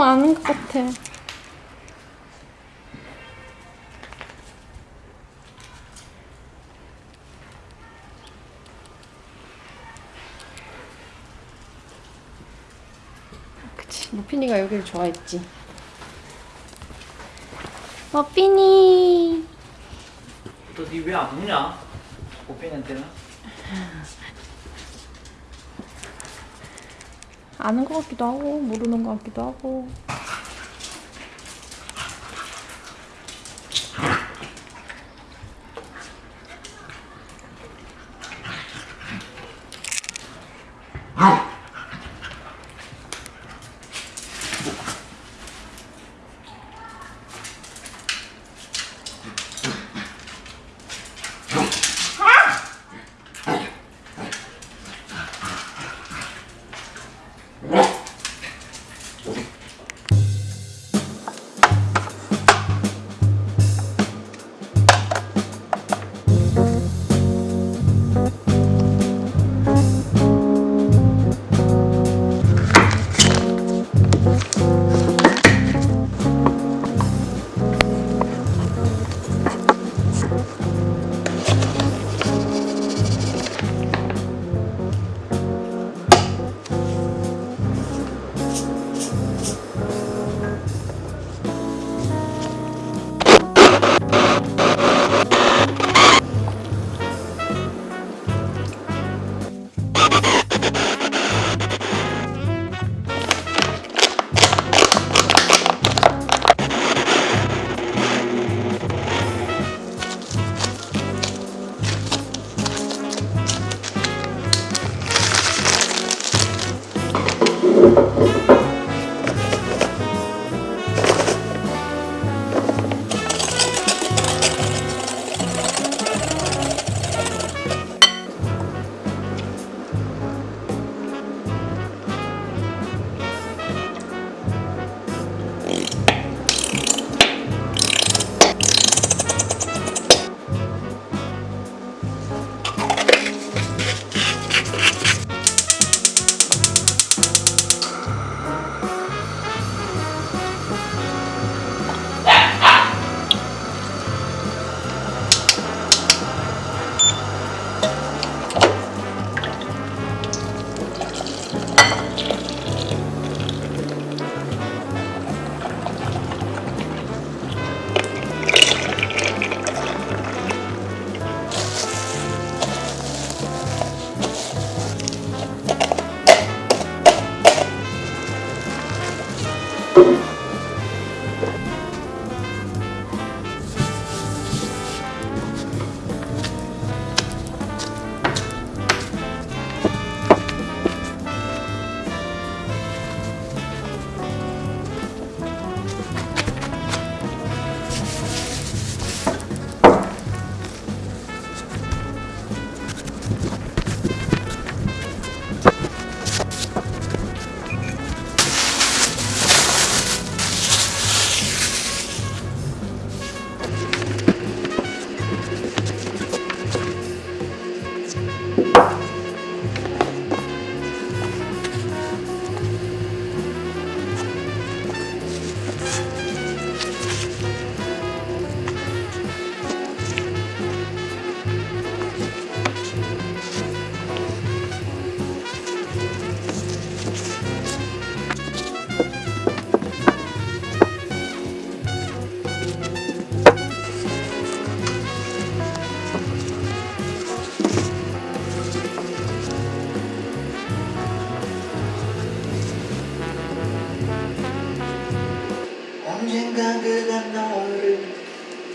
엄청 아는 것 같아. 그치, 머핀이가 여기를 좋아했지. 머핀이. 너니 왜안 먹냐? 오빠한테는 아는 것 같기도 하고 모르는 것 같기도 하고.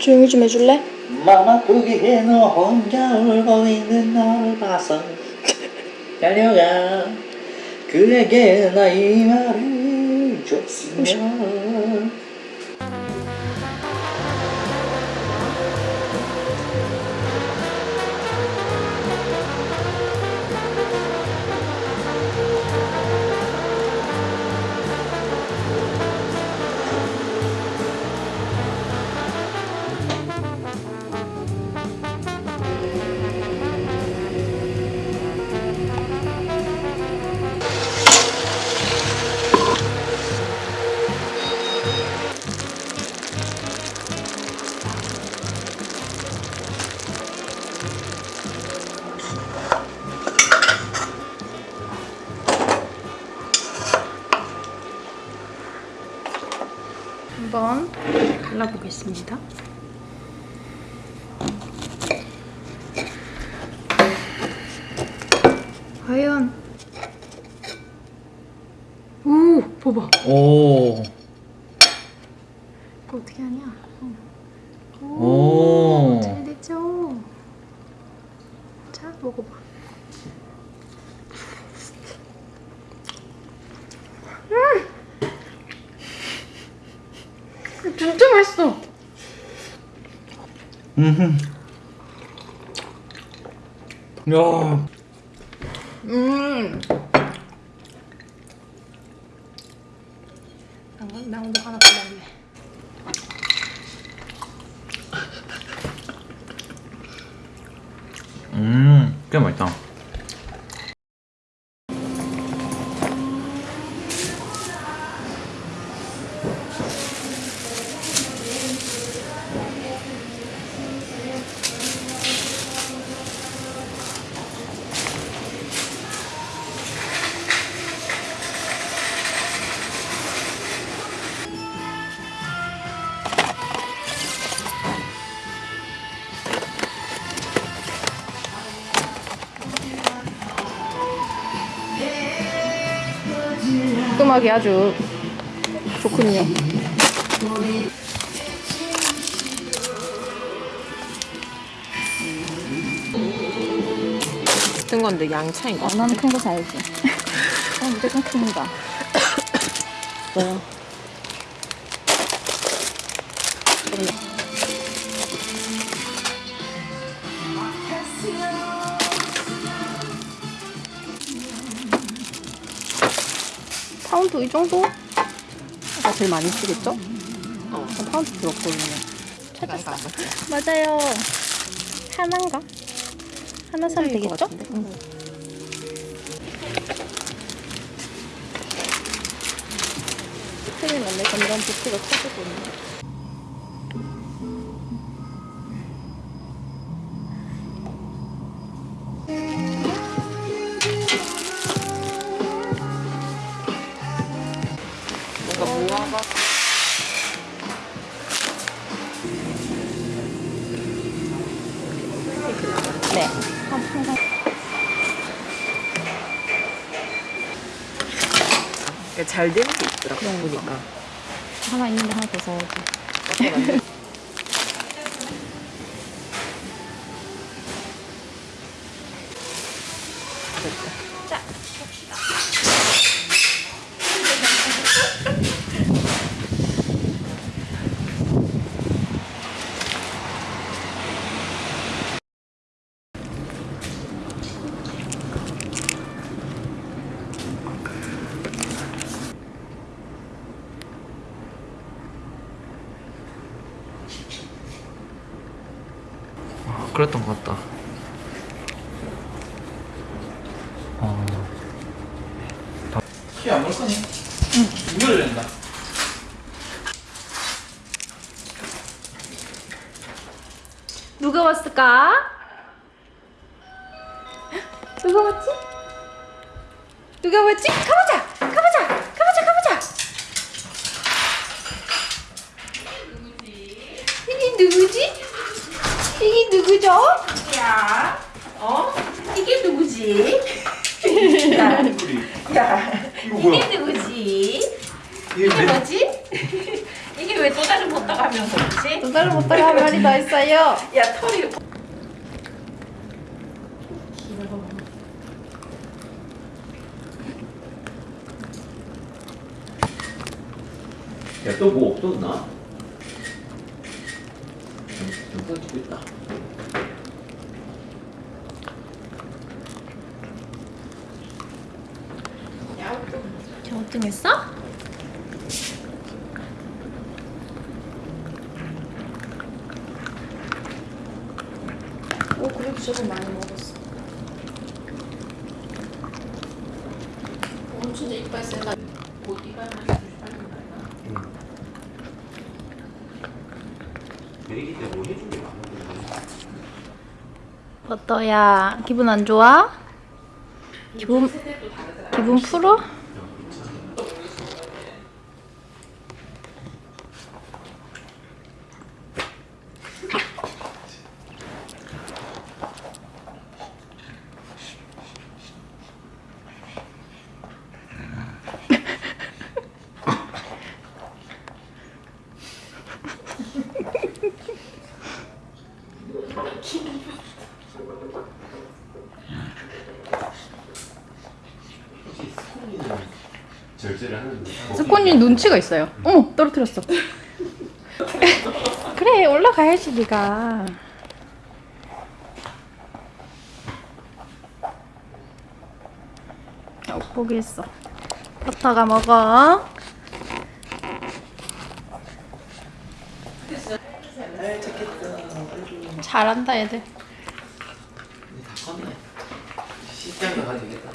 조용히 좀 해줄래? 맘 아프게 해너 혼자 울고 있는 너를 봐서 달려가 그에게 나이 말 오. 이거 어떻게 하냐? 어. 오. 잘 됐죠? 자 먹어봐. 음! 진짜 맛있어. 음. 야. 음. 나, 나 오늘 하나 더 먹을래. 음. 꽤 맛있다. 깔끔하게 아주 좋군요. 같은 건데 양 차이가. 어, 나는 큰 거 사야지. 어, 무조건 큽니다. 뭐요? 파운드 이 정도가 제일 많이 쓰겠죠? 어, 파운드 들었거든요. 맞지? 맞아요. 하나인가? 하나 사면 되겠죠? 응. 큰일 났네. 점점 부피가 커지고 있네. 있는데 하나 더 그랬던 것 같다. 어. 키안 먹을 거니? 응. 이걸 낸다. 누가 왔을까? 누가 왔지? 누가 왔지? 가보자! 가보자! 가보자! 가보자! 이게 누구지? 이게 누구죠? 야, 어? 이게 누구지? 야, 이거 이게 누구지? 이게 이게 뭐지? 이게 왜 또 다른 못 따가면서 그렇지? 또 다른 못 따라 한 말이 더 있어요. 야, 털이. 야, 또 뭐 없었나? 영상 찍고 있다. 저 어등했어? 오 그래도 저거 많이 먹었어. 오 진짜 이빨 센다. 내리기 때뭐 해준 게 많은데. 버터야 기분 안 좋아? 기분 기분 풀어? 절제를 하는데 스코님 눈치가 있어요. 어머 떨어뜨렸어. 그래 올라가야지 네가. 어, 포기했어. 버터가 먹어. 잘한다 얘들. 다 컸네. 시장에 가도 되겠다.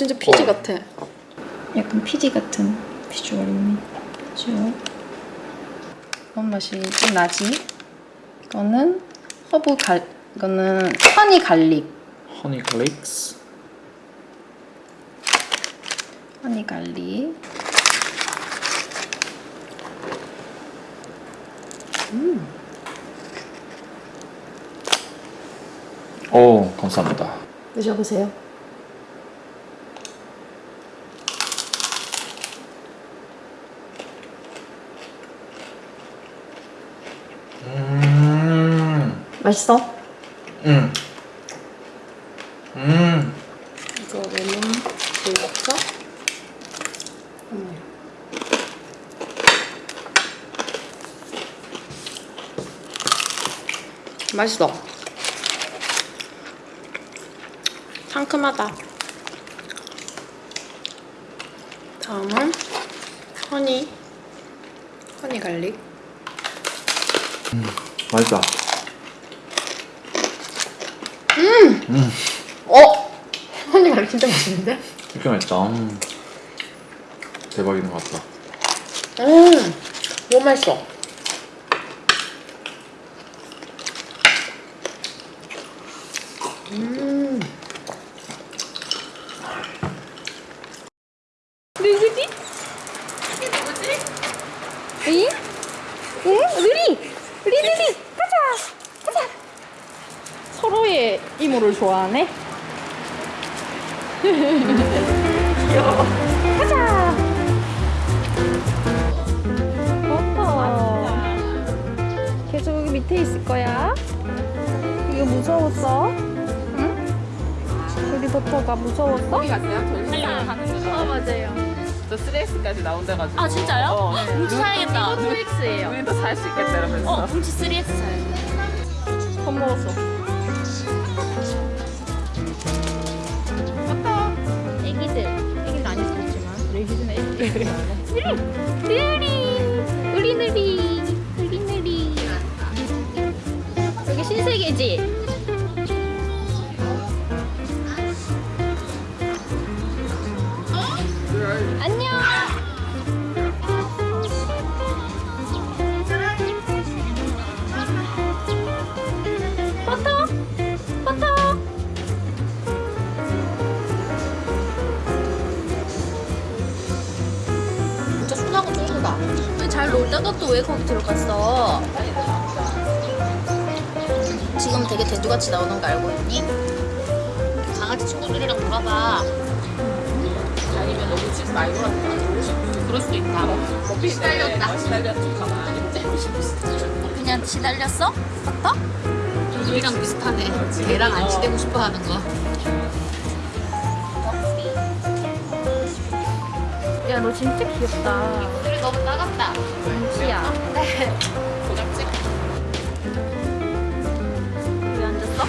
진짜 피지 같아. 약간 피지 같은 비주얼이네. 비주얼. 그런 맛이 좀 나지. 이거는 허브 갈 이거는 honey garlic. honey 글릭스 honey garlic. 오 감사합니다 드셔보세요. 맛있어? 음. 음. 이거 레몬 보여줄까? 맛있어. 상큼하다. 다음은 honey. honey garlic. 맛있다 어! honey garlic 진짜 맛있는데? 이렇게 맛있다 음. 대박인 것 같다 음! 너무 맛있어. 무서웠어? 응? 우리 버터가 무서웠어? 어디 갔어요? 가는 거. 어, 맞아요. 저 3X까지 나온다가지고. 아 진짜요? 어. 뭉치 사야겠다. 3X예요. 우리도 살수 있겠다 이러면서. 어, 뭉치 3X 사야겠다. 더 먹었어. 버터. 애기들. 애기들 안 있었지만 우리 애기들은 애기들. 느리. 느리. 느리 느리. 느리 느리. 여기 신세계지? 또 왜 거기 들어갔어? 지금 되게 대두같이 나오는 거 알고 있니? 강아지 친구들이랑 놀아봐. 아니면 너무 집 많이 놀았다. 그럴 수도 있다. 커피 시달렸다. 시달렸다. 좀 가만히 째고 싶었어. 그냥 시달렸어? 버터? 우리랑 비슷하네. 걔랑 안 치대고 싶어 하는 거. 야, 너 진짜 귀엽다. 너무 따갑다. 은지야. 고잡지? 왜 앉았어?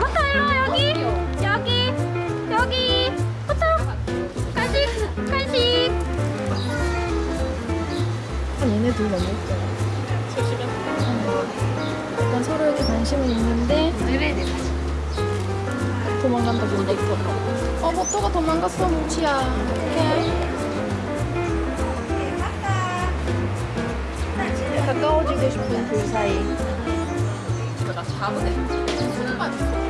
버터 일로 와, 여기. 여기. 여기. 버터. 간식. 간식. 아, 얘네 둘 너무 웃겨. 약간 서로에게 관심은 있는데 도망간다 본데 어 버터가 도망갔어 뭉치야 어떡해 가까워지고 싶은 둘 사이 나. 손만 손만. 진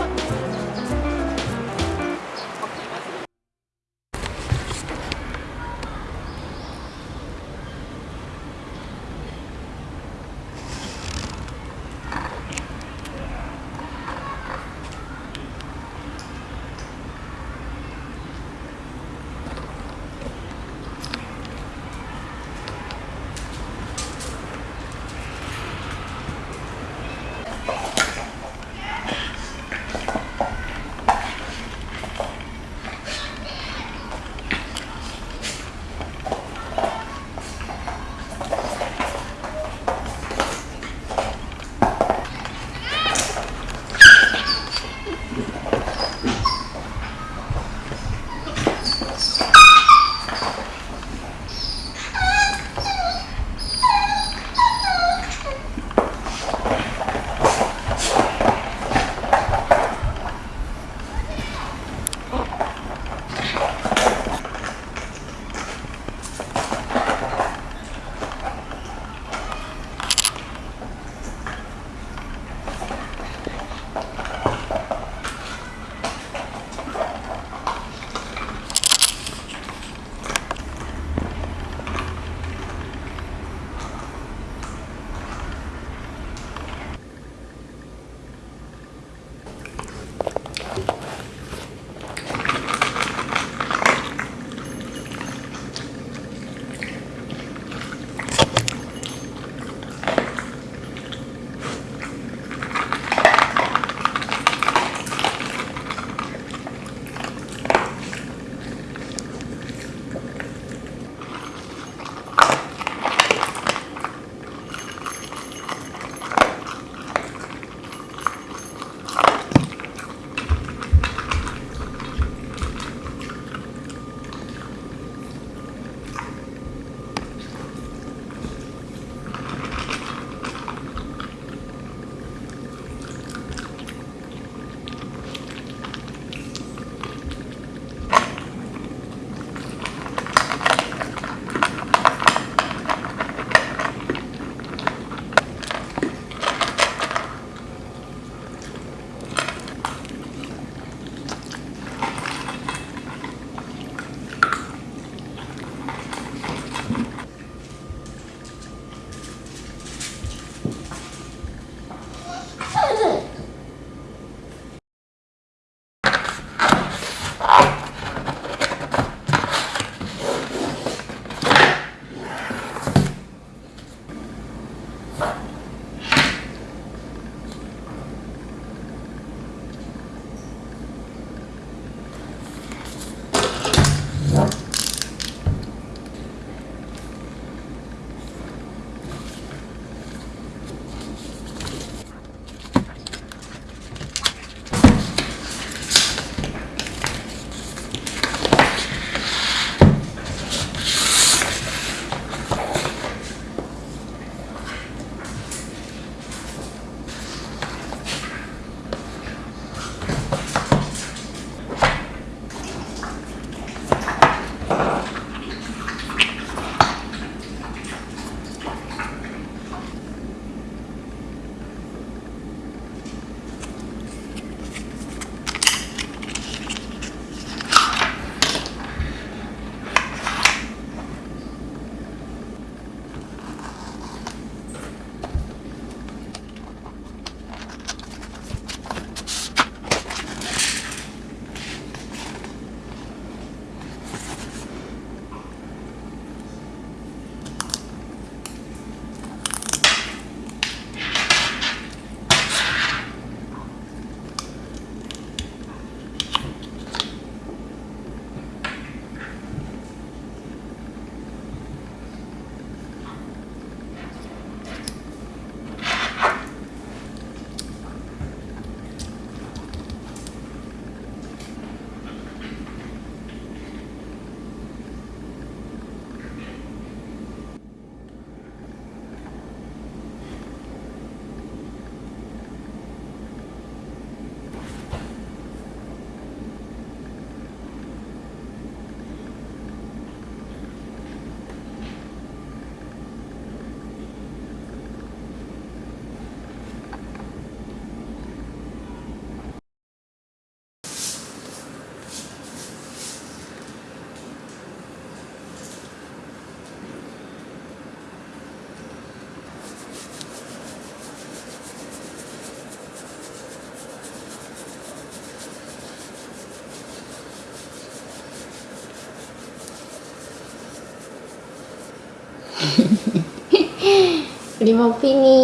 lima pini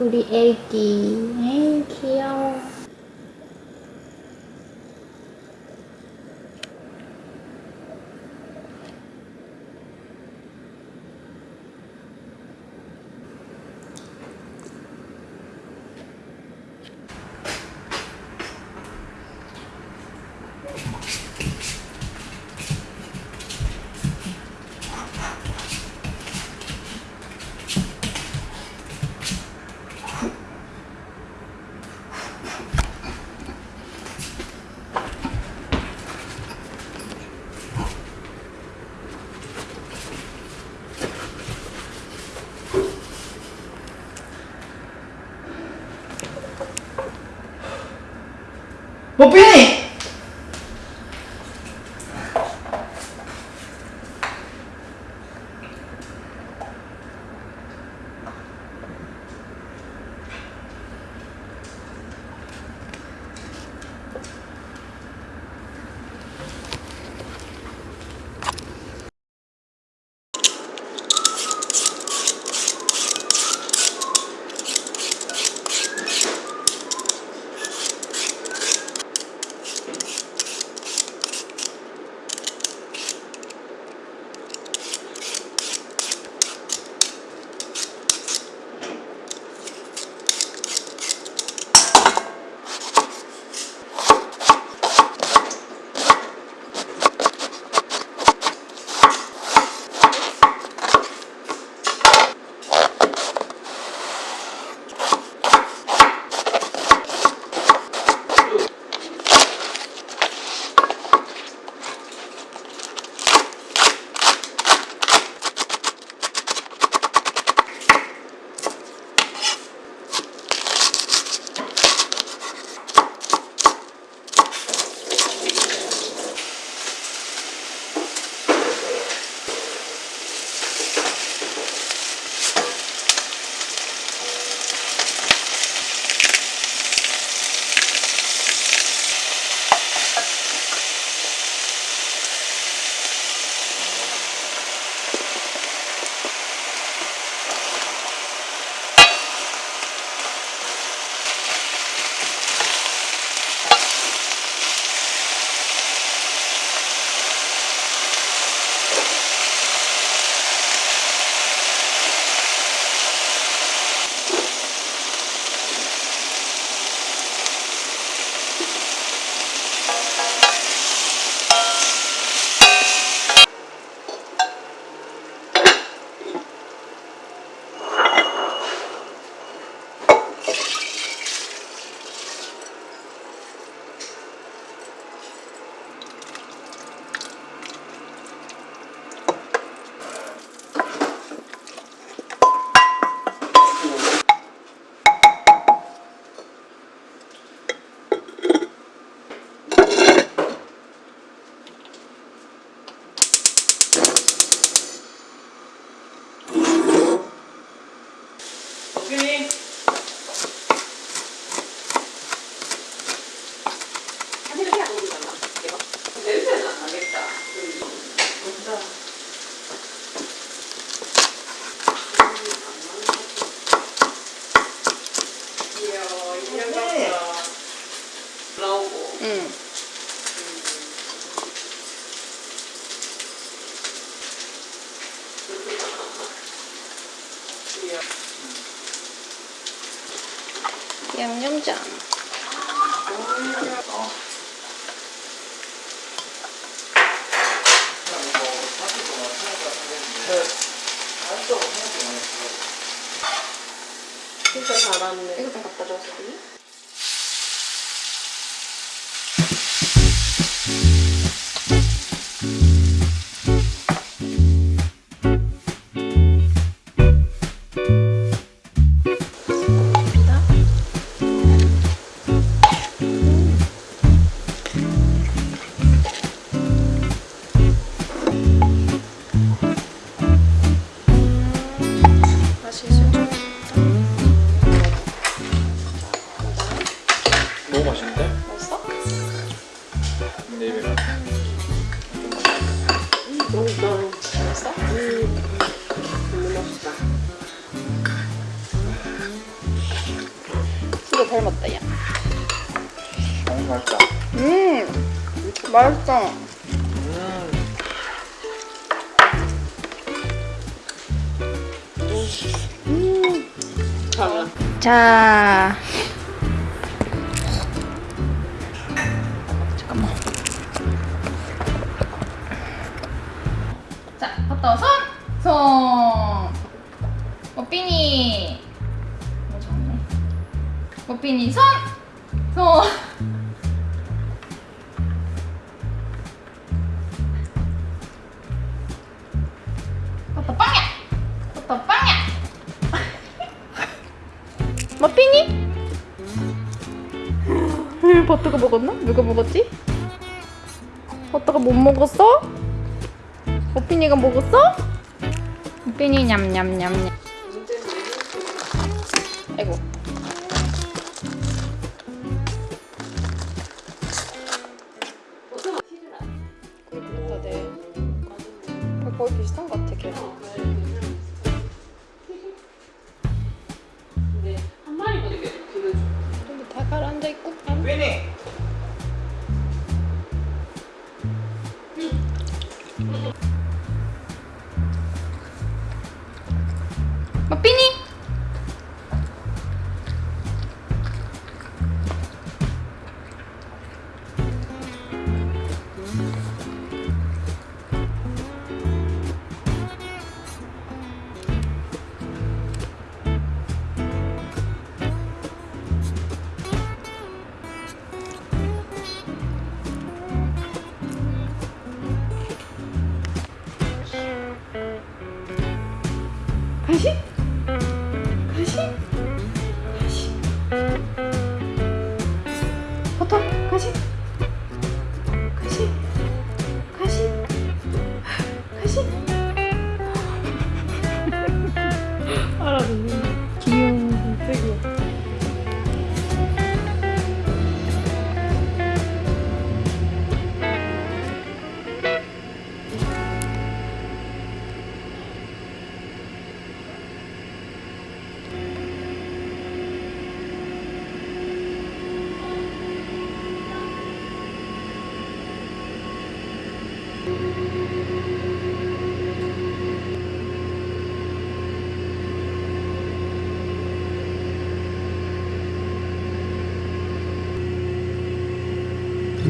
udah Egi. 我不愿意。 진짜 잘하네. 이거 다 갖다 줬어. 자. 잠깐만. 자, 갔다 와. 손! 손! 뽀삐니! 뭐 좋네. 뽀삐니 손! 손! 먹었어? 머피니가 먹었어? 머피니 냠냠냠냠 Know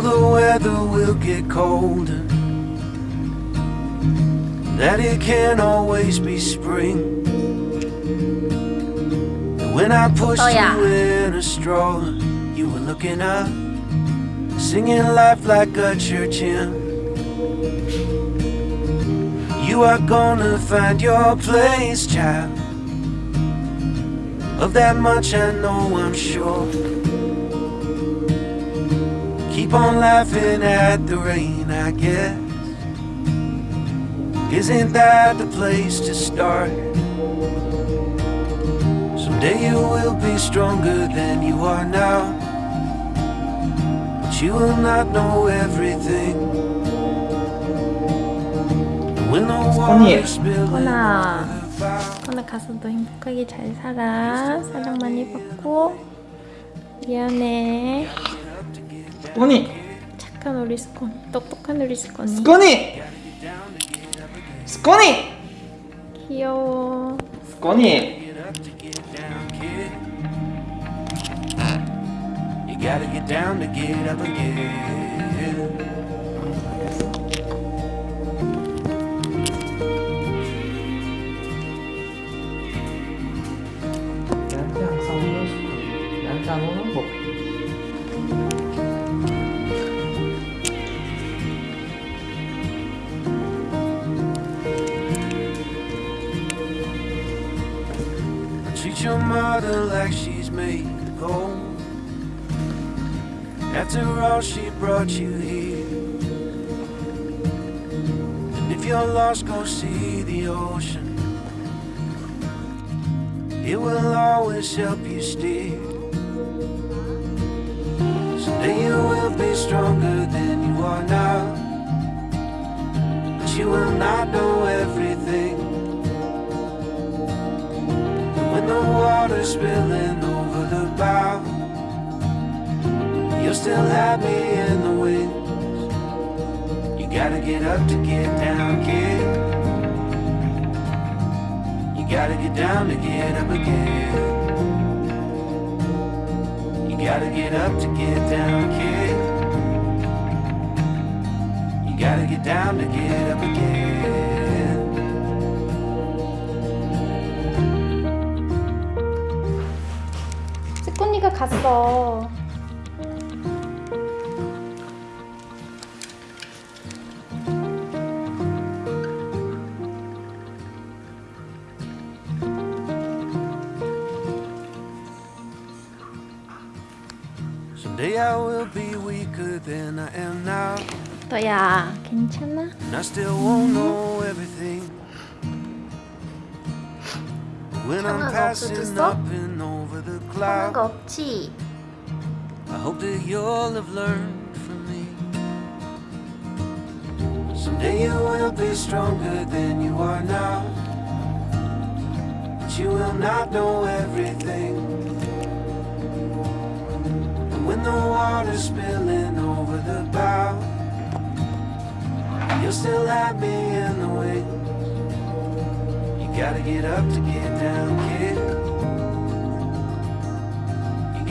the weather will get colder. That it can't always be spring. When I pushed Oh, yeah. you in a straw, you were looking up, singing life like a church hymn. You are gonna find your place, child. Of that much I know, I'm sure. Keep on laughing at the rain, I guess. Isn't that the place to start? Someday you will be stronger than you are now. But you will not know everything. When the water spills 허나 허나 가서도 행복하게 잘 살아 사랑 많이 받고 미안해 스코니. 착한 우리 스콘 똑똑한 우리 스콘이 스코니. 스코니. 귀여워 스코니. You gotta get down to get up again. her like she's made of gold. After all, she brought you here. And if you're lost, go see the ocean. It will always help you steer. Someday you will be stronger than water's spilling over the bow, you'll still have me in the wings. You gotta get up to get down, kid. You gotta get down to get up again. You gotta get up to get down, kid. You gotta get down to get up again. 찌꼬니가 갔어. Someday I will be weaker than I am now. 너야, 괜찮아? And I still won't know everything. When I'm 상관가 passing 없어졌어? 없지? I hope that you'll have learned from me. Someday you will be stronger than you are now. But you will not know everything. And when the water's spilling over the bow, you'll still have me in the wings. You gotta get up to get down, kid.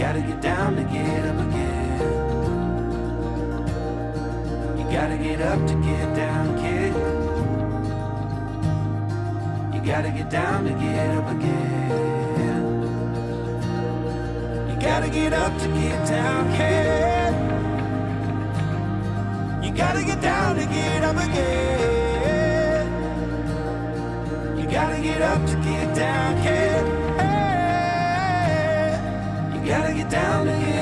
You gotta get down to get up again. You gotta get up to get down, kid. You gotta get down to get up again. You gotta get up to get down, kid. You gotta get down to get up again. You gotta get up to get down, kid gotta get down to.